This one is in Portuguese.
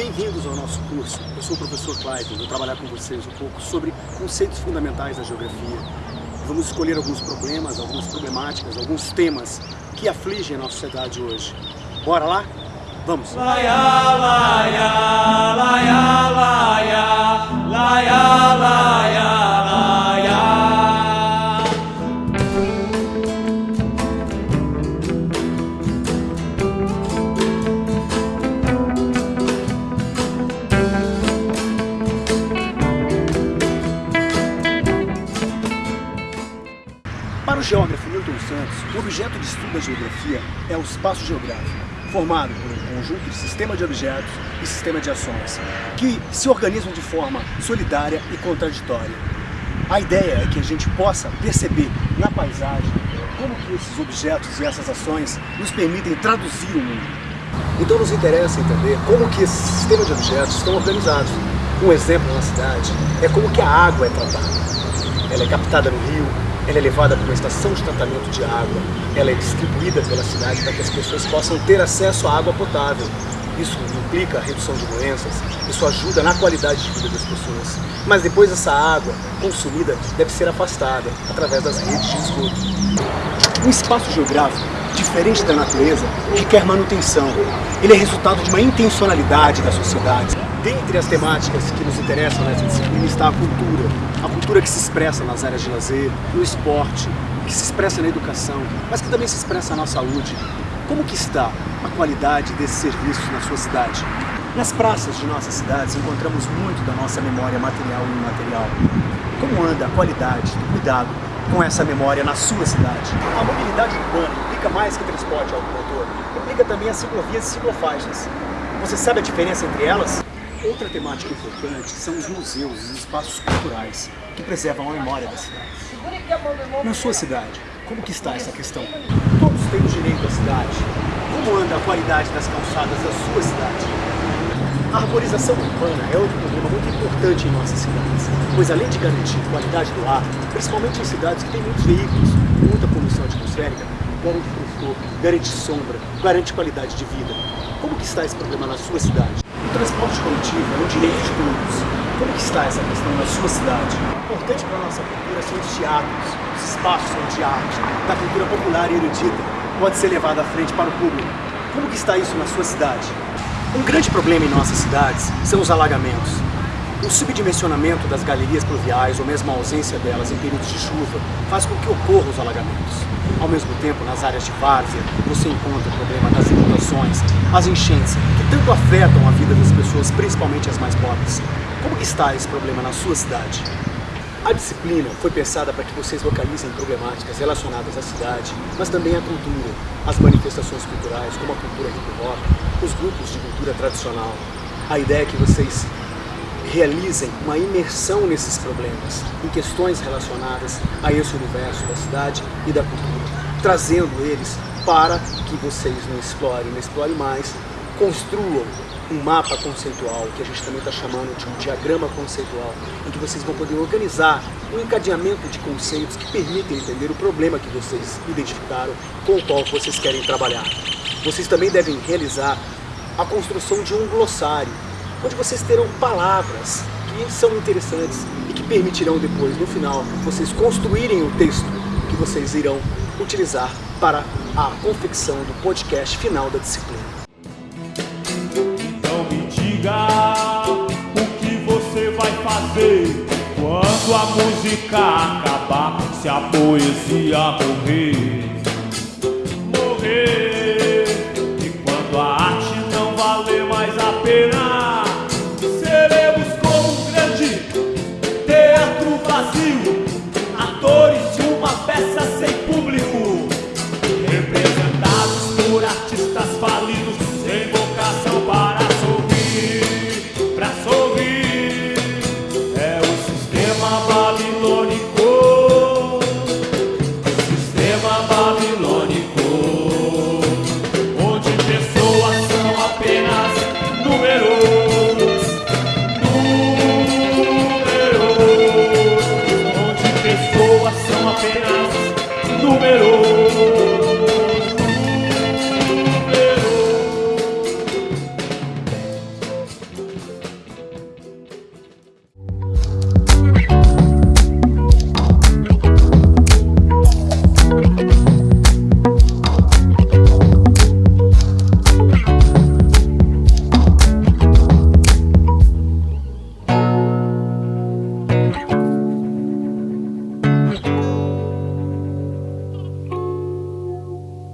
Eu sou o professor Clayton, vou trabalhar com vocês um pouco sobre conceitos fundamentais da geografia. Vamos escolher alguns problemas, algumas problemáticas, alguns temas que afligem a nossa sociedade hoje. Bora lá? Vamos! Laia, laia, laia, laia, laia. O objeto de estudo da geografia é o espaço geográfico, formado por um conjunto de sistema de objetos e sistema de ações, que se organizam de forma solidária e contraditória. A ideia é que a gente possa perceber na paisagem como que esses objetos e essas ações nos permitem traduzir o mundo. Então nos interessa entender como que esses sistemas de objetos estão organizados. Um exemplo na cidade é como que a água é tratada. Ela é captada no rio, ela é levada para uma estação de tratamento de água, ela é distribuída pela cidade para que as pessoas possam ter acesso à água potável. Isso implica a redução de doenças, isso ajuda na qualidade de vida das pessoas. Mas depois essa água consumida deve ser afastada através das redes de esgoto. Um espaço geográfico, diferente da natureza, requer manutenção. Ele é resultado de uma intencionalidade da sociedade. Dentre as temáticas que nos interessam nessa disciplina está a cultura. A cultura que se expressa nas áreas de lazer, no esporte, que se expressa na educação, mas que também se expressa na saúde. Como que está a qualidade desses serviços na sua cidade? Nas praças de nossas cidades encontramos muito da nossa memória material e imaterial. Como anda a qualidade do cuidado com essa memória na sua cidade? A mobilidade urbana implica mais que transporte automotor, implica também as ciclovias e ciclofaixas. Você sabe a diferença entre elas? Outra temática importante são os museus e os espaços culturais que preservam a memória da cidade. Na sua cidade, como que está essa questão? Todos têm o direito à cidade. Como anda a qualidade das calçadas da sua cidade? A arborização urbana é outro problema muito importante em nossas cidades, pois além de garantir qualidade do ar, principalmente em cidades que têm muitos veículos, muita poluição atmosférica, garante frescor, garante sombra, garante qualidade de vida. Como que está esse problema na sua cidade? O transporte coletivo é um direito de todos. Como que está essa questão na sua cidade? Importante para a nossa cultura são os teatros, os espaços de arte, da cultura popular e erudita, pode ser levado à frente para o público. Como que está isso na sua cidade? Um grande problema em nossas cidades são os alagamentos. O subdimensionamento das galerias pluviais ou mesmo a ausência delas em períodos de chuva faz com que ocorram os alagamentos. Ao mesmo tempo, nas áreas de várzea, você encontra o problema das inundações, as enchentes, que tanto afetam a vida das pessoas, principalmente as mais pobres. Como está esse problema na sua cidade? A disciplina foi pensada para que vocês localizem problemáticas relacionadas à cidade, mas também à cultura, as manifestações culturais, como a cultura hip hop, os grupos de cultura tradicional. A ideia é que vocês realizem uma imersão nesses problemas, em questões relacionadas a esse universo da cidade e da cultura, trazendo eles para que vocês não explorem, não explorem mais, construam um mapa conceitual, que a gente também está chamando de um diagrama conceitual, em que vocês vão poder organizar um encadeamento de conceitos que permitem entender o problema que vocês identificaram com o qual vocês querem trabalhar. Vocês também devem realizar a construção de um glossário, onde vocês terão palavras que são interessantes e que permitirão depois, no final, vocês construírem o texto que vocês irão utilizar para a confecção do podcast final da disciplina. Então me diga o que você vai fazer quando a música acabar, se a poesia morrer. Morrer.